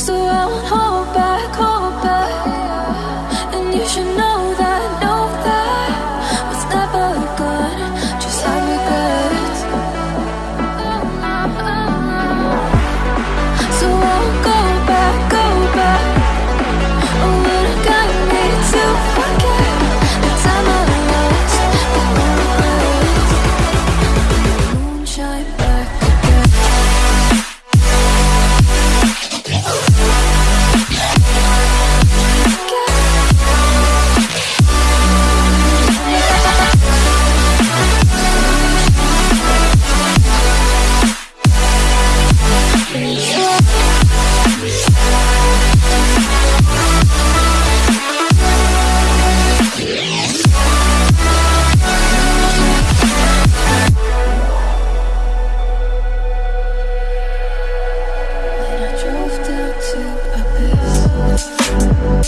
So I won't hold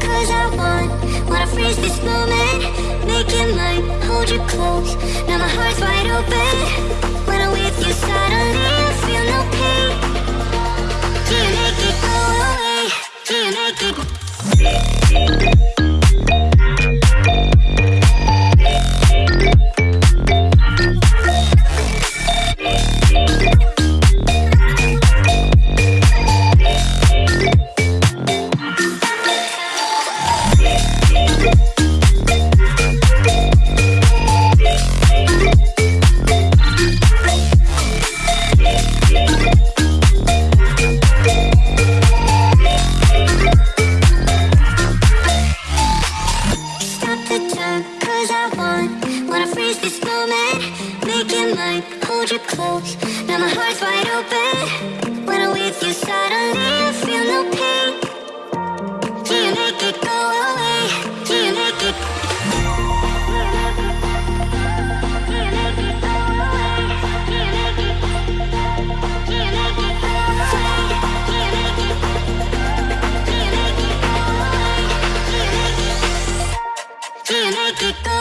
cause I want Wanna freeze this moment, make it mine Hold you close, now my heart's wide open. When I'm with you suddenly I feel no tú.